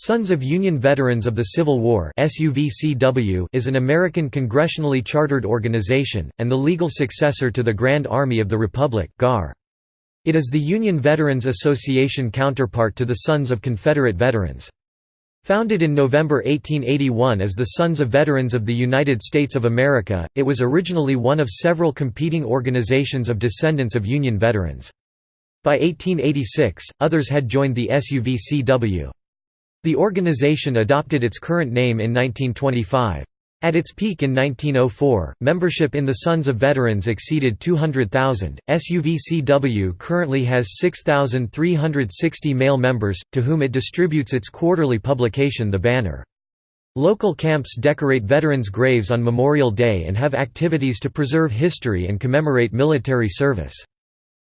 Sons of Union Veterans of the Civil War is an American congressionally chartered organization, and the legal successor to the Grand Army of the Republic It is the Union Veterans Association counterpart to the Sons of Confederate Veterans. Founded in November 1881 as the Sons of Veterans of the United States of America, it was originally one of several competing organizations of descendants of Union veterans. By 1886, others had joined the SUVCW. The organization adopted its current name in 1925. At its peak in 1904, membership in the Sons of Veterans exceeded 200,000. SUVCW currently has 6,360 male members, to whom it distributes its quarterly publication The Banner. Local camps decorate veterans' graves on Memorial Day and have activities to preserve history and commemorate military service.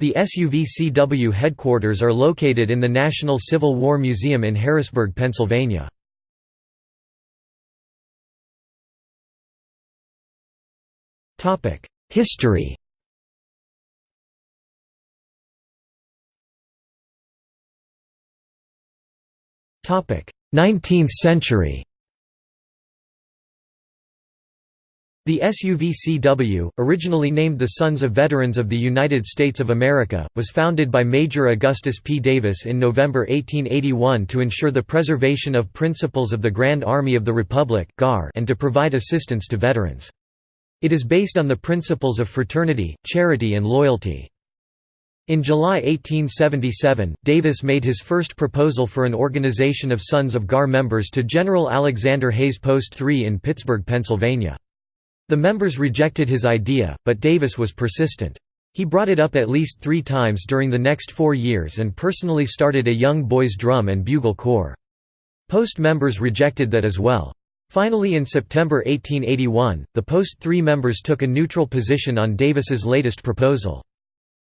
The SUVCW headquarters are located in the National Civil War Museum in Harrisburg, Pennsylvania. History Nineteenth century The SUVCW, originally named the Sons of Veterans of the United States of America, was founded by Major Augustus P. Davis in November 1881 to ensure the preservation of principles of the Grand Army of the Republic and to provide assistance to veterans. It is based on the principles of fraternity, charity and loyalty. In July 1877, Davis made his first proposal for an organization of Sons of GAR members to General Alexander Hayes Post 3 in Pittsburgh, Pennsylvania. The members rejected his idea, but Davis was persistent. He brought it up at least three times during the next four years and personally started a young boys' drum and bugle corps. Post members rejected that as well. Finally in September 1881, the Post 3 members took a neutral position on Davis's latest proposal.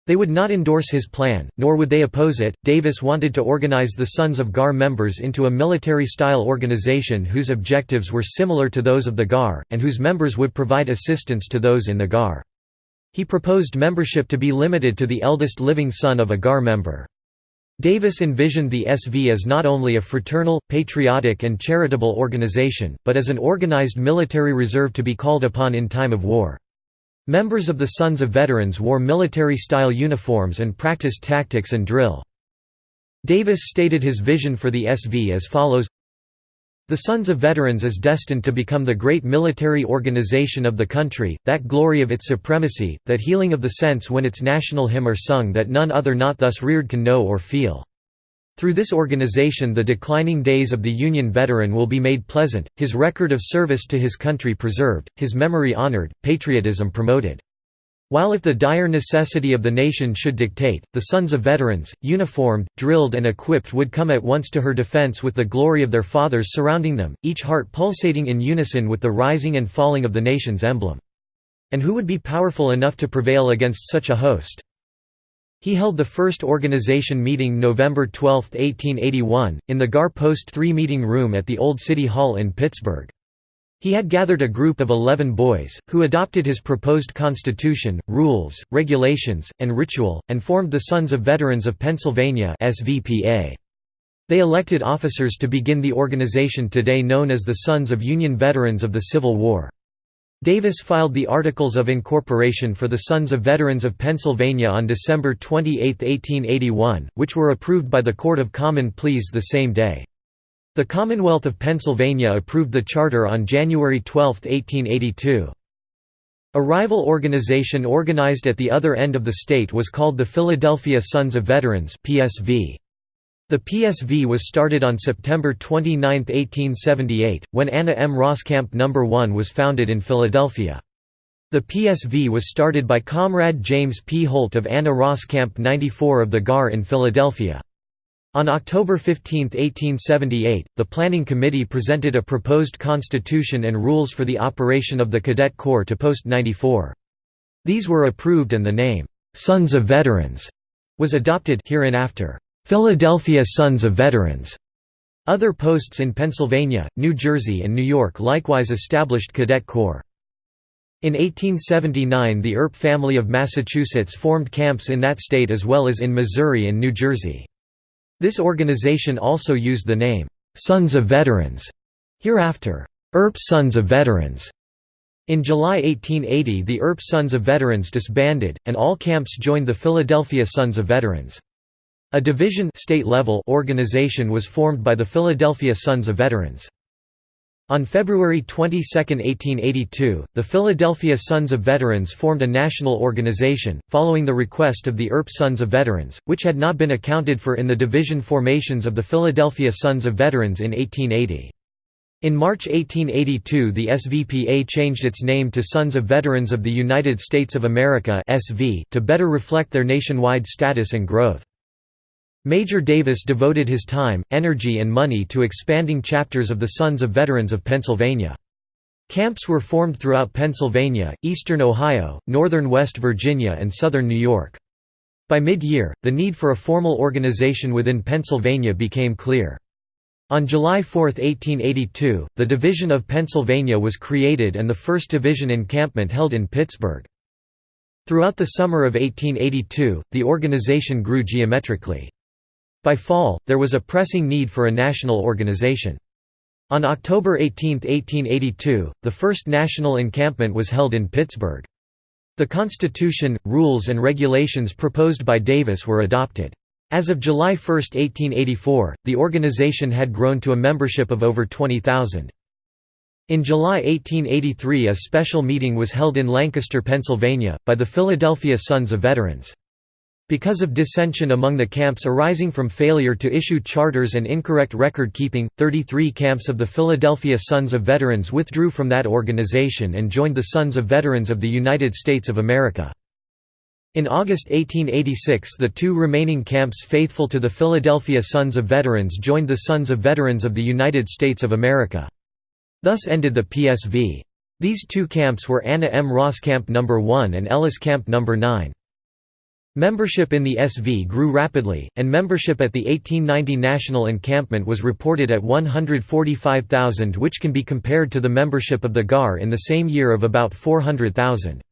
They would not endorse his plan, nor would they oppose it. Davis wanted to organize the Sons of GAR members into a military style organization whose objectives were similar to those of the GAR, and whose members would provide assistance to those in the GAR. He proposed membership to be limited to the eldest living son of a GAR member. Davis envisioned the SV as not only a fraternal, patriotic, and charitable organization, but as an organized military reserve to be called upon in time of war. Members of the Sons of Veterans wore military-style uniforms and practiced tactics and drill. Davis stated his vision for the SV as follows The Sons of Veterans is destined to become the great military organization of the country, that glory of its supremacy, that healing of the sense when its national hymn are sung that none other not thus reared can know or feel. Through this organization the declining days of the Union veteran will be made pleasant, his record of service to his country preserved, his memory honored, patriotism promoted. While if the dire necessity of the nation should dictate, the sons of veterans, uniformed, drilled and equipped would come at once to her defense with the glory of their fathers surrounding them, each heart pulsating in unison with the rising and falling of the nation's emblem. And who would be powerful enough to prevail against such a host? He held the first organization meeting November 12, 1881, in the GAR Post 3 meeting room at the Old City Hall in Pittsburgh. He had gathered a group of eleven boys, who adopted his proposed constitution, rules, regulations, and ritual, and formed the Sons of Veterans of Pennsylvania They elected officers to begin the organization today known as the Sons of Union Veterans of the Civil War. Davis filed the Articles of Incorporation for the Sons of Veterans of Pennsylvania on December 28, 1881, which were approved by the Court of Common Pleas the same day. The Commonwealth of Pennsylvania approved the charter on January 12, 1882. A rival organization organized at the other end of the state was called the Philadelphia Sons of Veterans PSV. The PSV was started on September 29, 1878, when Anna M. Ross Camp No. 1 was founded in Philadelphia. The PSV was started by Comrade James P. Holt of Anna Roskamp 94 of the GAR in Philadelphia. On October 15, 1878, the Planning Committee presented a proposed constitution and rules for the operation of the Cadet Corps to Post 94. These were approved and the name, "'Sons of Veterans' was adopted hereinafter. Philadelphia Sons of Veterans. Other posts in Pennsylvania, New Jersey and New York likewise established cadet corps. In 1879 the Earp family of Massachusetts formed camps in that state as well as in Missouri and New Jersey. This organization also used the name, Sons of Veterans, hereafter Earp Sons of Veterans. In July 1880 the Earp Sons of Veterans disbanded, and all camps joined the Philadelphia Sons of Veterans. A division state level organization was formed by the Philadelphia Sons of Veterans. On February 22, 1882, the Philadelphia Sons of Veterans formed a national organization, following the request of the Earp Sons of Veterans, which had not been accounted for in the division formations of the Philadelphia Sons of Veterans in 1880. In March 1882 the SVPA changed its name to Sons of Veterans of the United States of America to better reflect their nationwide status and growth. Major Davis devoted his time, energy and money to expanding chapters of the Sons of Veterans of Pennsylvania. Camps were formed throughout Pennsylvania, eastern Ohio, northern West Virginia and southern New York. By mid-year, the need for a formal organization within Pennsylvania became clear. On July 4, 1882, the Division of Pennsylvania was created and the 1st Division encampment held in Pittsburgh. Throughout the summer of 1882, the organization grew geometrically. By fall, there was a pressing need for a national organization. On October 18, 1882, the first national encampment was held in Pittsburgh. The Constitution, rules and regulations proposed by Davis were adopted. As of July 1, 1884, the organization had grown to a membership of over 20,000. In July 1883 a special meeting was held in Lancaster, Pennsylvania, by the Philadelphia Sons of Veterans. Because of dissension among the camps arising from failure to issue charters and incorrect record-keeping, 33 camps of the Philadelphia Sons of Veterans withdrew from that organization and joined the Sons of Veterans of the United States of America. In August 1886 the two remaining camps faithful to the Philadelphia Sons of Veterans joined the Sons of Veterans of the United States of America. Thus ended the PSV. These two camps were Anna M. Ross Camp No. 1 and Ellis Camp No. 9. Membership in the SV grew rapidly, and membership at the 1890 National Encampment was reported at 145,000 which can be compared to the membership of the GAR in the same year of about 400,000.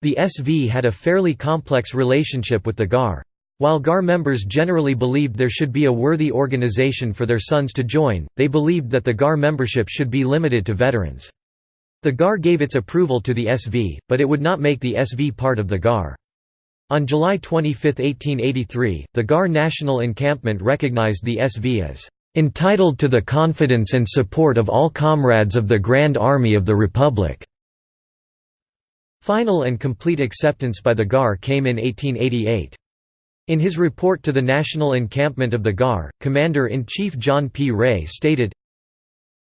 The SV had a fairly complex relationship with the GAR. While GAR members generally believed there should be a worthy organization for their sons to join, they believed that the GAR membership should be limited to veterans. The GAR gave its approval to the SV, but it would not make the SV part of the GAR. On July 25, 1883, the GAR National Encampment recognized the SV as "...entitled to the confidence and support of all comrades of the Grand Army of the Republic." Final and complete acceptance by the GAR came in 1888. In his report to the National Encampment of the GAR, Commander-in-Chief John P. Rea stated,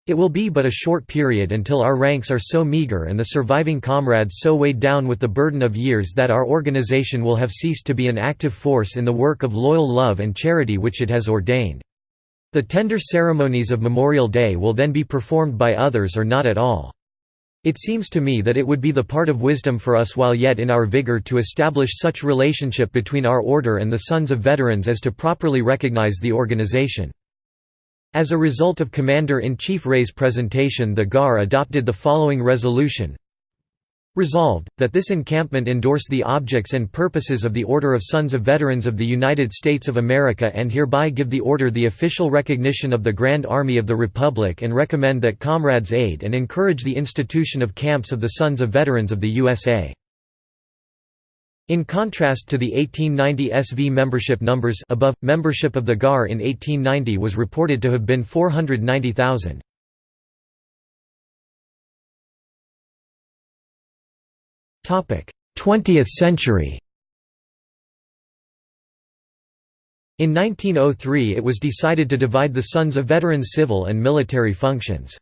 it will be but a short period until our ranks are so meager and the surviving comrades so weighed down with the burden of years that our organization will have ceased to be an active force in the work of loyal love and charity which it has ordained. The tender ceremonies of Memorial Day will then be performed by others or not at all. It seems to me that it would be the part of wisdom for us while yet in our vigor to establish such relationship between our order and the sons of veterans as to properly recognize the organization. As a result of Commander-in-Chief Rea's presentation the GAR adopted the following resolution Resolved, that this encampment endorse the objects and purposes of the Order of Sons of Veterans of the United States of America and hereby give the Order the official recognition of the Grand Army of the Republic and recommend that comrades aid and encourage the institution of camps of the Sons of Veterans of the USA. In contrast to the 1890 SV membership numbers above, membership of the GAR in 1890 was reported to have been 490,000. Topic: 20th century. In 1903 it was decided to divide the Sons of Veterans civil and military functions.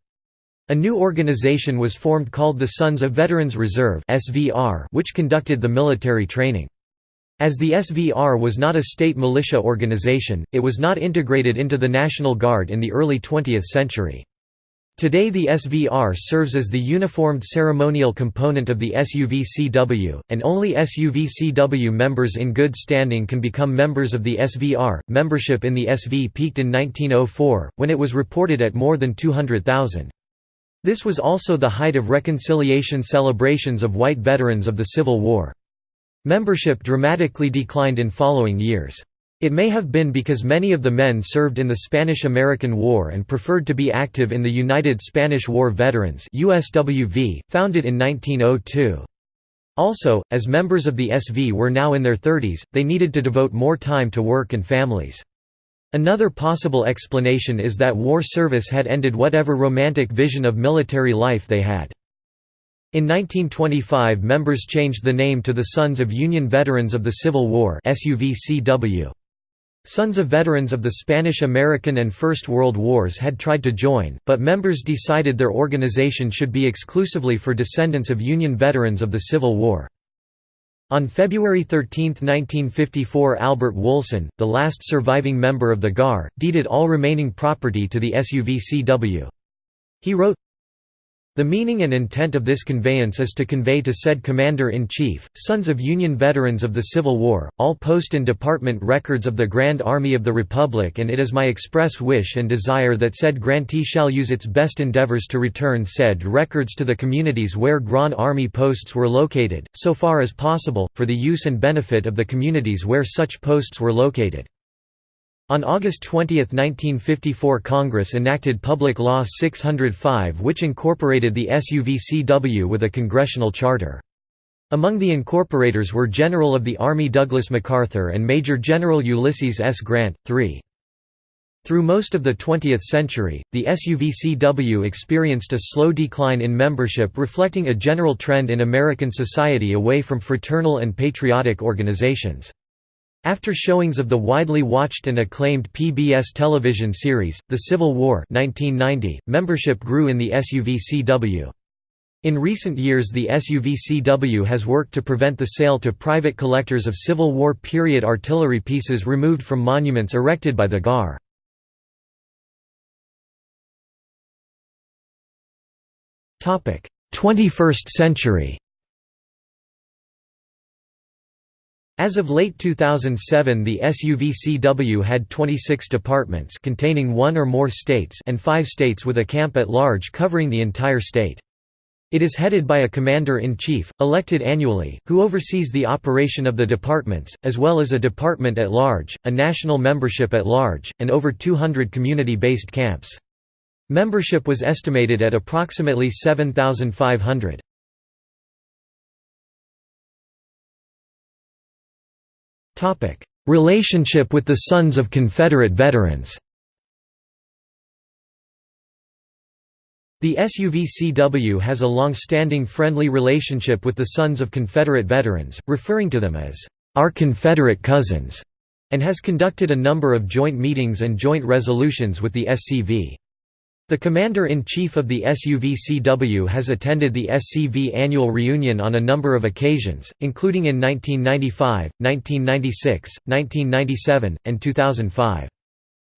A new organization was formed called the Sons of Veterans Reserve which conducted the military training. As the SVR was not a state militia organization, it was not integrated into the National Guard in the early 20th century. Today the SVR serves as the uniformed ceremonial component of the SUVCW, and only SUVCW members in good standing can become members of the SVR. Membership in the SV peaked in 1904, when it was reported at more than 200,000. This was also the height of reconciliation celebrations of white veterans of the Civil War. Membership dramatically declined in following years. It may have been because many of the men served in the Spanish–American War and preferred to be active in the United Spanish War Veterans USWV, founded in 1902. Also, as members of the SV were now in their 30s, they needed to devote more time to work and families. Another possible explanation is that war service had ended whatever romantic vision of military life they had. In 1925 members changed the name to the Sons of Union Veterans of the Civil War. Sons of veterans of the Spanish–American and First World Wars had tried to join, but members decided their organization should be exclusively for descendants of Union veterans of the Civil War. On February 13, 1954 Albert Woolson, the last surviving member of the GAR, deeded all remaining property to the SUVCW. He wrote, the meaning and intent of this conveyance is to convey to said Commander-in-Chief, sons of Union veterans of the Civil War, all post and department records of the Grand Army of the Republic and it is my express wish and desire that said grantee shall use its best endeavors to return said records to the communities where Grand Army posts were located, so far as possible, for the use and benefit of the communities where such posts were located. On August 20, 1954 Congress enacted Public Law 605 which incorporated the SUVCW with a congressional charter. Among the incorporators were General of the Army Douglas MacArthur and Major General Ulysses S. Grant, III. Through most of the 20th century, the SUVCW experienced a slow decline in membership reflecting a general trend in American society away from fraternal and patriotic organizations. After showings of the widely watched and acclaimed PBS television series, The Civil War 1990, membership grew in the SUVCW. In recent years the SUVCW has worked to prevent the sale to private collectors of Civil War period artillery pieces removed from monuments erected by the GAR. Topic: 21st century. As of late 2007 the SUVCW had 26 departments containing one or more states and five states with a camp at large covering the entire state. It is headed by a commander-in-chief, elected annually, who oversees the operation of the departments, as well as a department at large, a national membership at large, and over 200 community-based camps. Membership was estimated at approximately 7,500. Relationship with the Sons of Confederate Veterans The SUVCW has a long-standing friendly relationship with the Sons of Confederate Veterans, referring to them as, "...our Confederate cousins", and has conducted a number of joint meetings and joint resolutions with the SCV. The Commander-in-Chief of the SUVCW has attended the SCV annual reunion on a number of occasions, including in 1995, 1996, 1997, and 2005.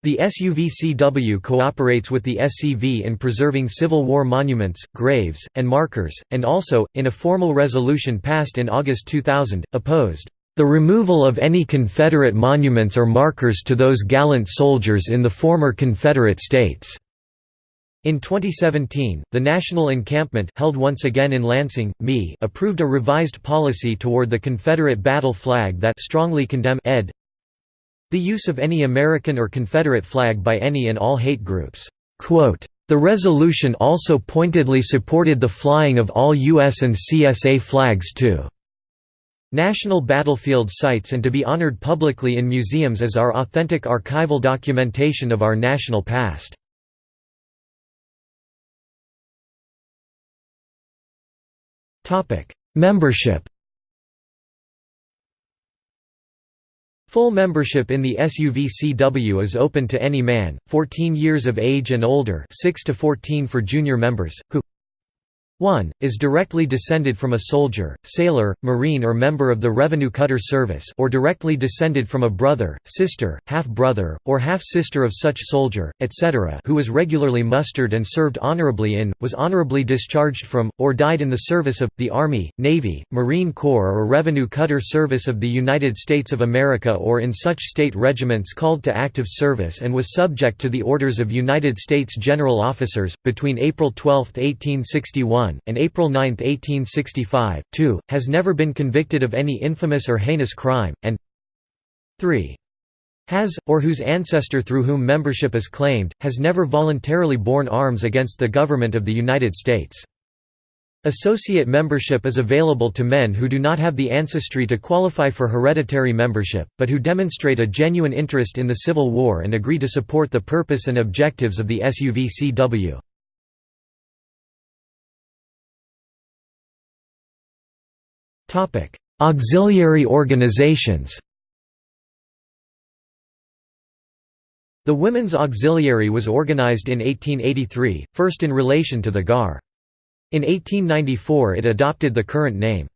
The SUVCW cooperates with the SCV in preserving Civil War monuments, graves, and markers, and also, in a formal resolution passed in August 2000, opposed the removal of any Confederate monuments or markers to those gallant soldiers in the former Confederate States. In 2017, the National Encampment held once again in Lansing, ME approved a revised policy toward the Confederate battle flag that strongly condemn ed. the use of any American or Confederate flag by any and all hate groups. Quote, the resolution also pointedly supported the flying of all U.S. and CSA flags to national battlefield sites and to be honored publicly in museums as our authentic archival documentation of our national past. Membership Full membership in the SUVCW is open to any man, 14 years of age and older 6 to 14 for junior members, who 1. Is directly descended from a soldier, sailor, marine or member of the Revenue Cutter Service or directly descended from a brother, sister, half-brother, or half-sister of such soldier, etc. who was regularly mustered and served honorably in, was honorably discharged from, or died in the service of, the Army, Navy, Marine Corps or Revenue Cutter Service of the United States of America or in such state regiments called to active service and was subject to the orders of United States General Officers, between April 12, 1861 and April 9, 1865, 2, has never been convicted of any infamous or heinous crime, and 3. has, or whose ancestor through whom membership is claimed, has never voluntarily borne arms against the government of the United States. Associate membership is available to men who do not have the ancestry to qualify for hereditary membership, but who demonstrate a genuine interest in the Civil War and agree to support the purpose and objectives of the SUVCW. Auxiliary organizations The Women's Auxiliary was organized in 1883, first in relation to the GAR. In 1894 it adopted the current name.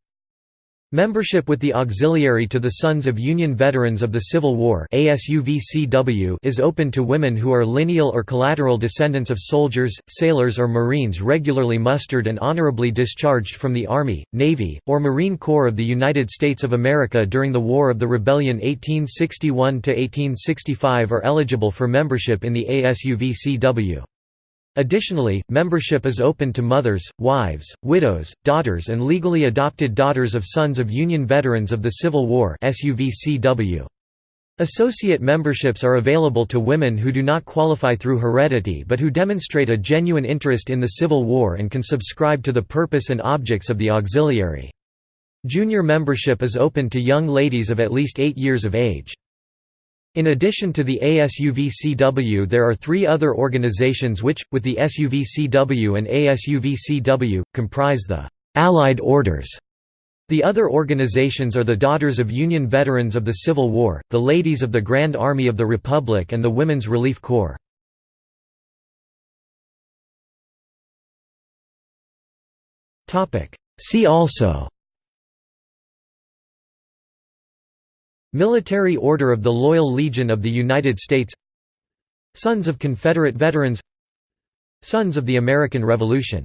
Membership with the Auxiliary to the Sons of Union Veterans of the Civil War is open to women who are lineal or collateral descendants of soldiers, sailors or Marines regularly mustered and honorably discharged from the Army, Navy, or Marine Corps of the United States of America during the War of the Rebellion 1861–1865 are eligible for membership in the ASUVCW. Additionally, membership is open to mothers, wives, widows, daughters and legally adopted daughters of sons of Union veterans of the Civil War Associate memberships are available to women who do not qualify through heredity but who demonstrate a genuine interest in the Civil War and can subscribe to the purpose and objects of the auxiliary. Junior membership is open to young ladies of at least 8 years of age. In addition to the ASUVCW there are three other organizations which, with the SUVCW and ASUVCW, comprise the «Allied Orders». The other organizations are the Daughters of Union Veterans of the Civil War, the Ladies of the Grand Army of the Republic and the Women's Relief Corps. See also Military Order of the Loyal Legion of the United States. Sons of Confederate Veterans. Sons of the American Revolution